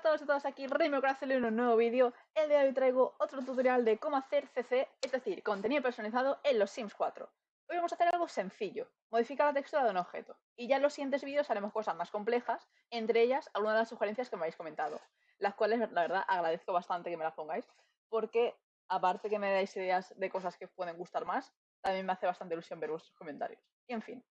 a todos y todas aquí, Remy Corazón en un nuevo vídeo. El día de hoy traigo otro tutorial de cómo hacer CC, es decir, contenido personalizado en los Sims 4. Hoy vamos a hacer algo sencillo, modificar la textura de un objeto. Y ya en los siguientes vídeos haremos cosas más complejas, entre ellas algunas de las sugerencias que me habéis comentado, las cuales la verdad agradezco bastante que me las pongáis, porque aparte que me dais ideas de cosas que pueden gustar más, también me hace bastante ilusión ver vuestros comentarios. Y en fin,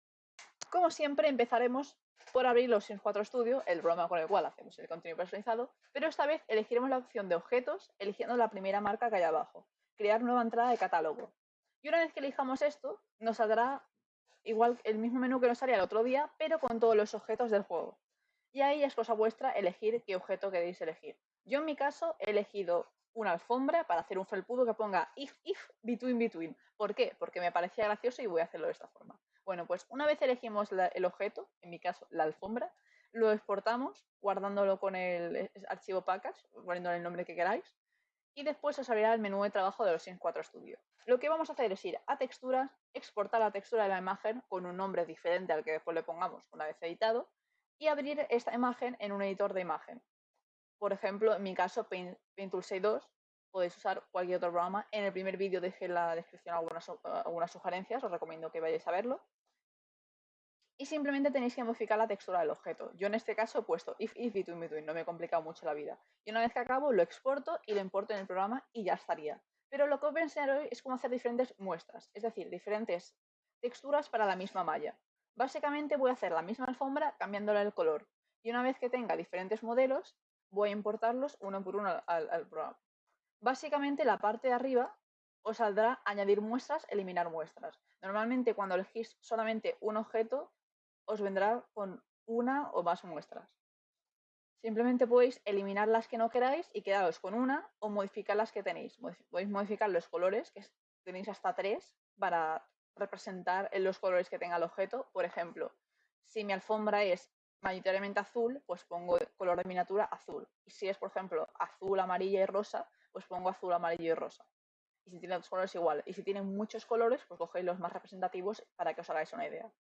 como siempre empezaremos por abrir los Sims 4 Studio, el programa con el cual hacemos el contenido personalizado, pero esta vez elegiremos la opción de objetos, eligiendo la primera marca que hay abajo, crear nueva entrada de catálogo. Y una vez que elijamos esto, nos saldrá igual el mismo menú que nos salía el otro día, pero con todos los objetos del juego. Y ahí es cosa vuestra elegir qué objeto queréis elegir. Yo en mi caso he elegido una alfombra para hacer un felpudo que ponga if, if, between, between. ¿Por qué? Porque me parecía gracioso y voy a hacerlo de esta forma. Bueno, pues una vez elegimos el objeto, en mi caso la alfombra, lo exportamos guardándolo con el archivo package, poniéndole el nombre que queráis, y después os abrirá el menú de trabajo de los Sims 4 Studio. Lo que vamos a hacer es ir a texturas, exportar la textura de la imagen con un nombre diferente al que después le pongamos una vez editado, y abrir esta imagen en un editor de imagen. Por ejemplo, en mi caso, Paint, Tool 6.2, podéis usar cualquier otro programa. En el primer vídeo dejé en la descripción algunas, algunas sugerencias, os recomiendo que vayáis a verlo y simplemente tenéis que modificar la textura del objeto. Yo en este caso he puesto if, if, between, between, no me he complicado mucho la vida. Y una vez que acabo lo exporto y lo importo en el programa y ya estaría. Pero lo que os voy a enseñar hoy es cómo hacer diferentes muestras, es decir, diferentes texturas para la misma malla. Básicamente voy a hacer la misma alfombra cambiándole el color. Y una vez que tenga diferentes modelos, voy a importarlos uno por uno al, al programa. Básicamente la parte de arriba os saldrá añadir muestras, eliminar muestras. Normalmente cuando elegís solamente un objeto, os vendrá con una o más muestras. Simplemente podéis eliminar las que no queráis y quedaros con una o modificar las que tenéis. Podéis modificar los colores, que tenéis hasta tres, para representar los colores que tenga el objeto. Por ejemplo, si mi alfombra es mayoritariamente azul, pues pongo color de miniatura azul. Y si es, por ejemplo, azul, amarilla y rosa, pues pongo azul, amarillo y rosa. Y si tiene dos colores igual. Y si tiene muchos colores, pues cogéis los más representativos para que os hagáis una idea.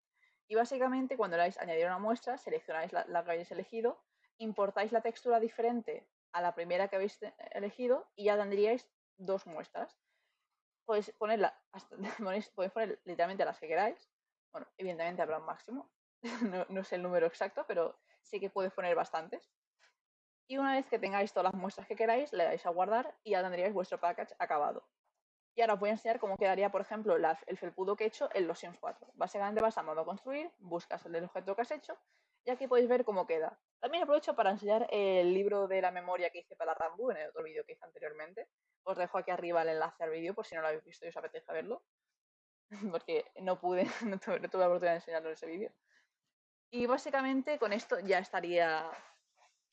Y básicamente cuando le dais añadir una muestra, seleccionáis la, que habéis elegido, importáis la textura diferente a la primera que habéis elegido y ya tendríais dos muestras. Podéis, ponerla podéis poner literalmente las que queráis. Bueno, evidentemente habrá un máximo. no, no sé el número exacto, pero sí que puedes poner bastantes. Y una vez que tengáis todas las muestras que queráis, le dais a guardar y ya tendríais vuestro package acabado. Y ahora os voy a enseñar cómo quedaría, por ejemplo, el felpudo que he hecho en los Sims 4. Básicamente vas a modo construir, buscas el objeto que has hecho y aquí podéis ver cómo queda. También aprovecho para enseñar el libro de la memoria que hice para Rambo en el otro vídeo que hice anteriormente. Os dejo aquí arriba el enlace al vídeo por si no lo habéis visto y os apetece verlo. Porque no pude, no tuve, la oportunidad de enseñarlo en ese vídeo. Y básicamente con esto ya estaría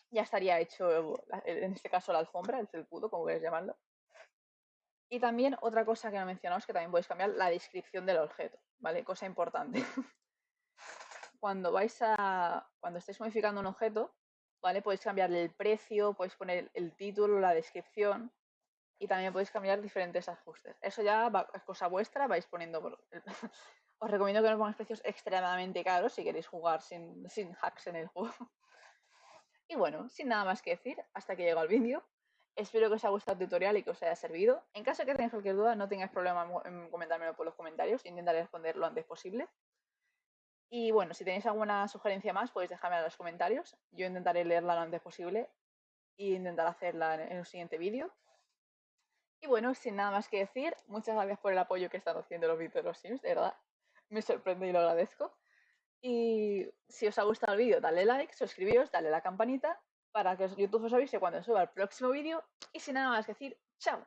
ya estaría hecho, en este caso la alfombra, el felpudo, como queréis llamarlo. Y también otra cosa que no mencionado es que también podéis cambiar la descripción del objeto, ¿vale? Cosa importante. cuando vais a. Cuando estéis modificando un objeto, ¿vale? Podéis cambiarle el precio, podéis poner el título, la descripción. Y también podéis cambiar diferentes ajustes. Eso ya es cosa vuestra, vais poniendo. Os recomiendo que no pongáis precios extremadamente caros si queréis jugar sin, sin hacks en el juego. Y bueno, sin nada más que decir, hasta que llego al vídeo. Espero que os haya gustado el tutorial y que os haya servido. En caso de que tengáis cualquier duda, no tengáis problema en comentármelo por los comentarios. Intentaré responder lo antes posible. Y bueno, si tenéis alguna sugerencia más, podéis dejarme en los comentarios. Yo intentaré leerla lo antes posible e intentar hacerla en el siguiente vídeo. Y bueno, sin nada más que decir, muchas gracias por el apoyo que están haciendo los vídeos de los Sims, de verdad. Me sorprende y lo agradezco. Y si os ha gustado el vídeo, dale like, suscribíos, dale la campanita para que YouTube os avise cuando suba el próximo vídeo. Y sin nada más que decir, chao.